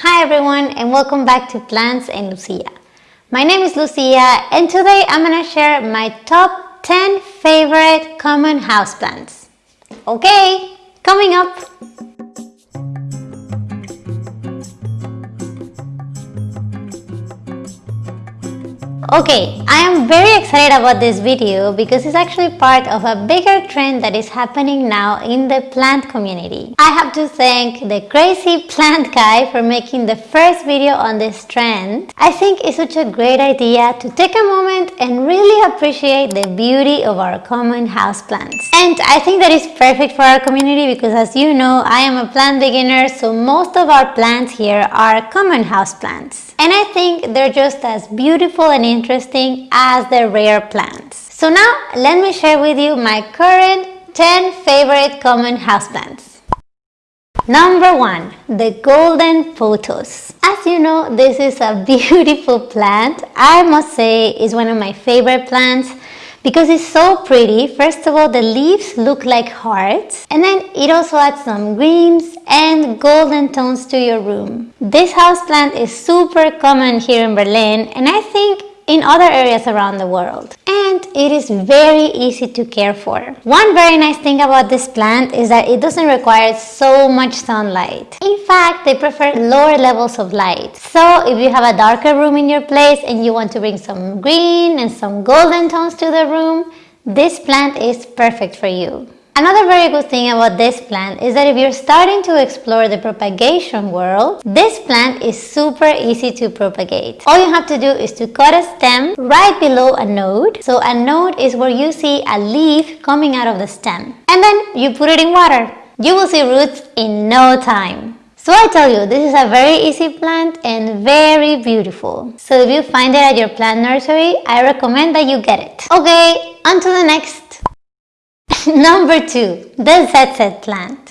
Hi everyone and welcome back to Plants and Lucia. My name is Lucia and today I'm to share my top 10 favorite common houseplants. Okay, coming up! Okay, I am very excited about this video because it's actually part of a bigger trend that is happening now in the plant community. I have to thank the crazy plant guy for making the first video on this trend. I think it's such a great idea to take a moment and really appreciate the beauty of our common house plants. And I think that is perfect for our community because as you know, I am a plant beginner so most of our plants here are common houseplants. And I think they're just as beautiful and interesting as the rare plants. So now let me share with you my current 10 favorite common houseplants. Number 1. The Golden Pothos. As you know, this is a beautiful plant. I must say is one of my favorite plants because it's so pretty. First of all, the leaves look like hearts and then it also adds some greens and golden tones to your room. This houseplant is super common here in Berlin and I think in other areas around the world. And it is very easy to care for. One very nice thing about this plant is that it doesn't require so much sunlight. In fact, they prefer lower levels of light. So if you have a darker room in your place and you want to bring some green and some golden tones to the room, this plant is perfect for you. Another very good thing about this plant is that if you're starting to explore the propagation world, this plant is super easy to propagate. All you have to do is to cut a stem right below a node. So a node is where you see a leaf coming out of the stem. And then you put it in water. You will see roots in no time. So I tell you, this is a very easy plant and very beautiful. So if you find it at your plant nursery, I recommend that you get it. Okay, on to the next Number two, the ZZ plant.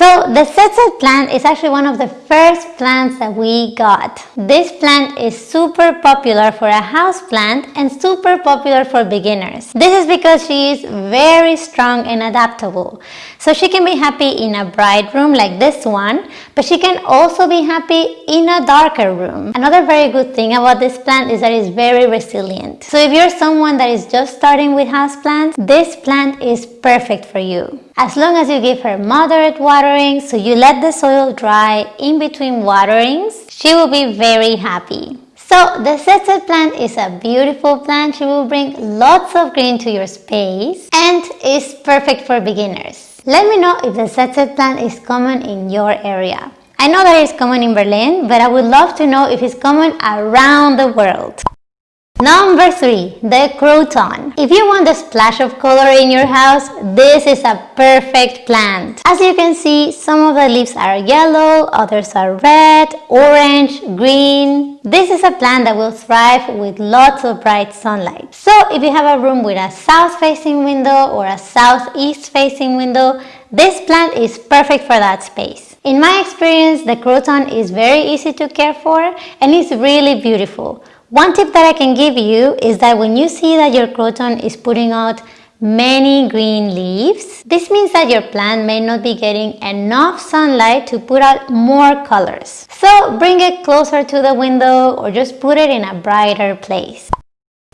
So the ZZ plant is actually one of the first plants that we got. This plant is super popular for a house plant and super popular for beginners. This is because she is very strong and adaptable. So she can be happy in a bright room like this one, but she can also be happy in a darker room. Another very good thing about this plant is that it's very resilient. So if you're someone that is just starting with house plants, this plant is perfect for you. As long as you give her moderate watering, so you let the soil dry in between waterings, she will be very happy. So the ZZ plant is a beautiful plant. She will bring lots of green to your space and is perfect for beginners. Let me know if the ZZ plant is common in your area. I know that it's common in Berlin, but I would love to know if it's common around the world. Number 3. The Croton. If you want a splash of color in your house, this is a perfect plant. As you can see, some of the leaves are yellow, others are red, orange, green. This is a plant that will thrive with lots of bright sunlight. So if you have a room with a south-facing window or a southeast-facing window, this plant is perfect for that space. In my experience, the croton is very easy to care for and it's really beautiful. One tip that I can give you is that when you see that your croton is putting out many green leaves, this means that your plant may not be getting enough sunlight to put out more colors. So bring it closer to the window or just put it in a brighter place.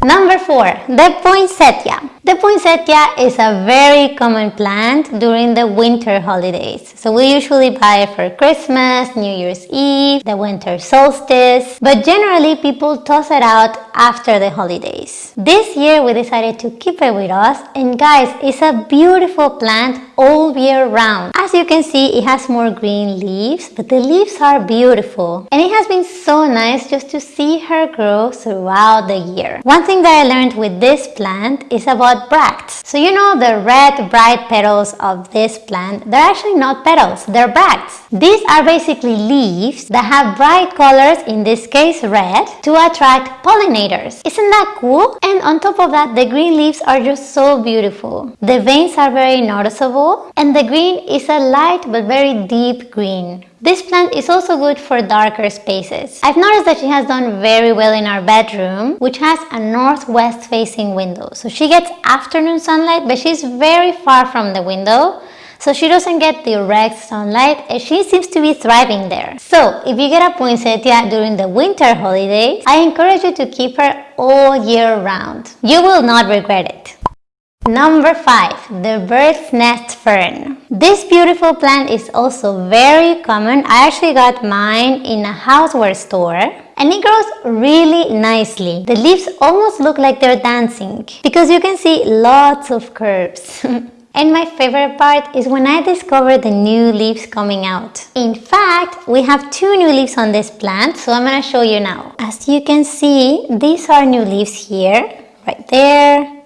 Number 4. The poinsettia. The poinsettia is a very common plant during the winter holidays. So we usually buy it for Christmas, New Year's Eve, the winter solstice, but generally people toss it out after the holidays. This year we decided to keep it with us and guys, it's a beautiful plant all year round. As you can see, it has more green leaves, but the leaves are beautiful. And it has been so nice just to see her grow throughout the year. One thing that I learned with this plant is about bracts. So you know the red bright petals of this plant, they're actually not petals, they're bracts. These are basically leaves that have bright colors, in this case red, to attract pollinators. Isn't that cool? And on top of that, the green leaves are just so beautiful. The veins are very noticeable and the green is a light but very deep green. This plant is also good for darker spaces. I've noticed that she has done very well in our bedroom, which has a northwest facing window. So she gets afternoon sunlight, but she's very far from the window. So she doesn't get direct sunlight and she seems to be thriving there. So if you get a poinsettia during the winter holidays, I encourage you to keep her all year round. You will not regret it. Number 5. The bird's nest fern. This beautiful plant is also very common. I actually got mine in a houseware store and it grows really nicely. The leaves almost look like they're dancing because you can see lots of curves. and my favorite part is when I discover the new leaves coming out. In fact, we have two new leaves on this plant, so I'm gonna show you now. As you can see, these are new leaves here, right there,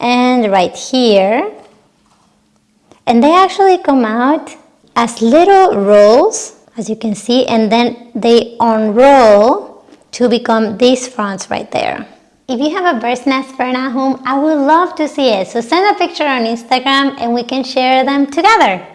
and right here and they actually come out as little rolls as you can see and then they unroll to become these fronds right there. If you have a bird's nest fern at home, I would love to see it. So send a picture on Instagram and we can share them together.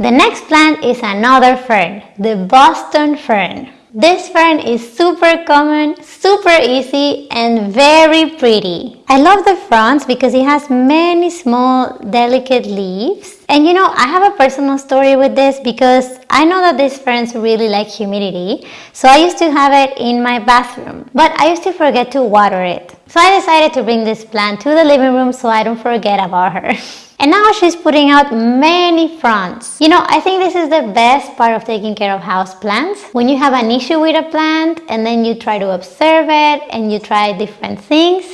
The next plant is another fern, the Boston fern. This fern is super common, super easy and very pretty. I love the fronds because it has many small delicate leaves. And you know, I have a personal story with this because I know that these ferns really like humidity. So I used to have it in my bathroom, but I used to forget to water it. So I decided to bring this plant to the living room so I don't forget about her. And now she's putting out many fronds. You know, I think this is the best part of taking care of house plants. When you have an issue with a plant and then you try to observe it and you try different things,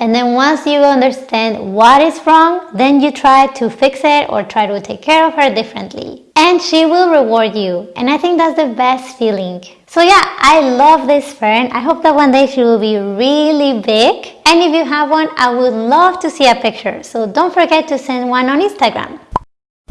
and then once you understand what is wrong, then you try to fix it or try to take care of her differently. And she will reward you. And I think that's the best feeling. So yeah, I love this fern. I hope that one day she will be really big. And if you have one, I would love to see a picture. So don't forget to send one on Instagram.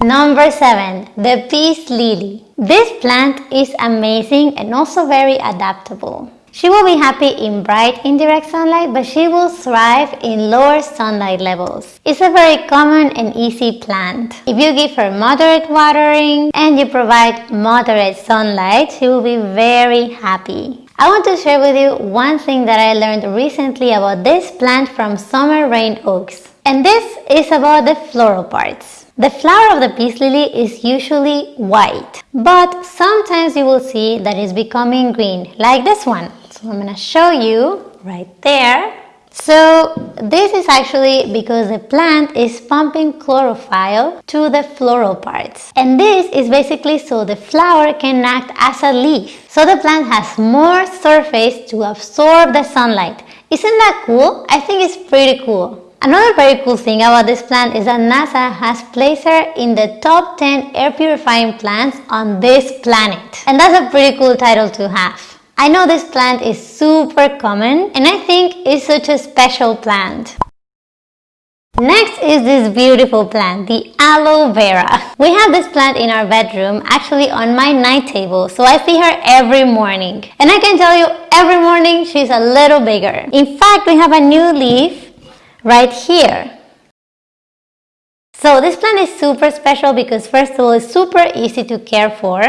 Number 7. The Peace Lily. This plant is amazing and also very adaptable. She will be happy in bright indirect sunlight, but she will thrive in lower sunlight levels. It's a very common and easy plant. If you give her moderate watering and you provide moderate sunlight, she will be very happy. I want to share with you one thing that I learned recently about this plant from Summer Rayne Oakes. And this is about the floral parts. The flower of the peace lily is usually white, but sometimes you will see that it's becoming green, like this one. So I'm going to show you right there. So this is actually because the plant is pumping chlorophyll to the floral parts. And this is basically so the flower can act as a leaf. So the plant has more surface to absorb the sunlight. Isn't that cool? I think it's pretty cool. Another very cool thing about this plant is that NASA has placed her in the top 10 air purifying plants on this planet. And that's a pretty cool title to have. I know this plant is super common and I think it's such a special plant. Next is this beautiful plant, the aloe vera. We have this plant in our bedroom, actually on my night table, so I see her every morning. And I can tell you, every morning she's a little bigger. In fact, we have a new leaf right here. So this plant is super special because first of all it's super easy to care for.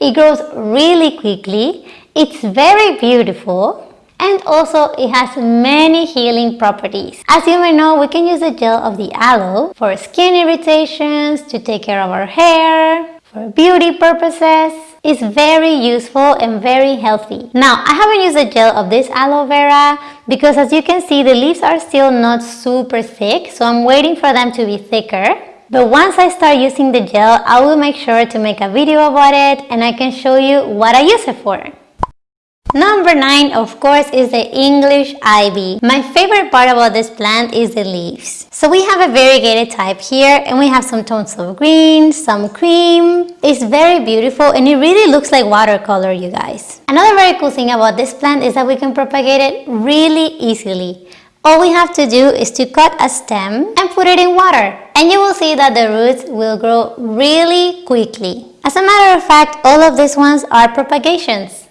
It grows really quickly. It's very beautiful and also it has many healing properties. As you may know, we can use the gel of the aloe for skin irritations, to take care of our hair, for beauty purposes. It's very useful and very healthy. Now, I haven't used the gel of this aloe vera because as you can see, the leaves are still not super thick, so I'm waiting for them to be thicker. But once I start using the gel, I will make sure to make a video about it and I can show you what I use it for. Number 9 of course is the English ivy. My favorite part about this plant is the leaves. So we have a variegated type here and we have some tones of green, some cream. It's very beautiful and it really looks like watercolor you guys. Another very cool thing about this plant is that we can propagate it really easily. All we have to do is to cut a stem and put it in water and you will see that the roots will grow really quickly. As a matter of fact, all of these ones are propagations.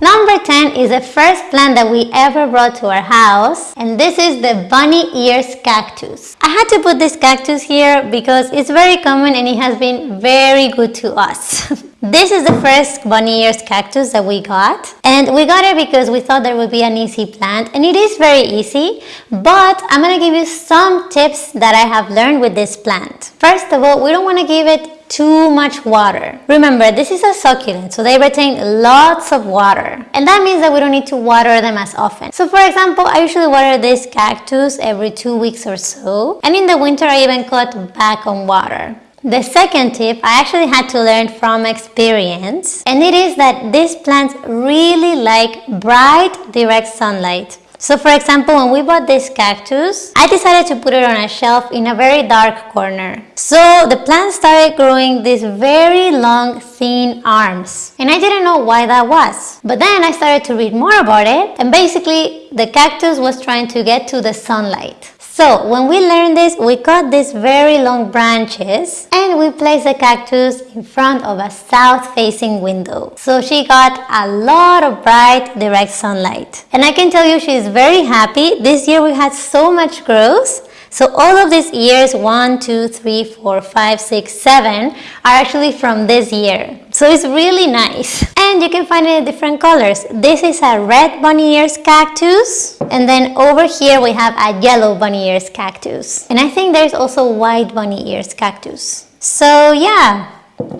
Number 10 is the first plant that we ever brought to our house and this is the bunny ears cactus. I had to put this cactus here because it's very common and it has been very good to us. This is the first bunny ears cactus that we got and we got it because we thought there would be an easy plant and it is very easy but I'm gonna give you some tips that I have learned with this plant. First of all, we don't want to give it too much water. Remember, this is a succulent, so they retain lots of water. And that means that we don't need to water them as often. So for example, I usually water this cactus every two weeks or so. And in the winter, I even cut back on water. The second tip I actually had to learn from experience and it is that these plants really like bright direct sunlight. So for example, when we bought this cactus, I decided to put it on a shelf in a very dark corner. So the plant started growing these very long, thin arms. And I didn't know why that was. But then I started to read more about it and basically the cactus was trying to get to the sunlight. So when we learned this, we cut these very long branches and we placed the cactus in front of a south-facing window. So she got a lot of bright direct sunlight. And I can tell you she's very happy. This year we had so much growth so all of these years, one, two, three, four, five, six, seven, are actually from this year. So it's really nice. And you can find it in different colors. This is a red bunny ears cactus. And then over here we have a yellow bunny ears cactus. And I think there's also white bunny ears cactus. So yeah,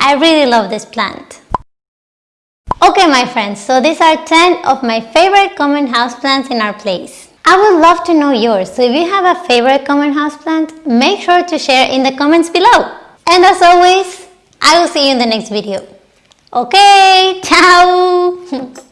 I really love this plant. Okay my friends, so these are 10 of my favorite common houseplants in our place. I would love to know yours, so if you have a favorite common houseplant, make sure to share in the comments below. And as always, I will see you in the next video. Okay, ciao!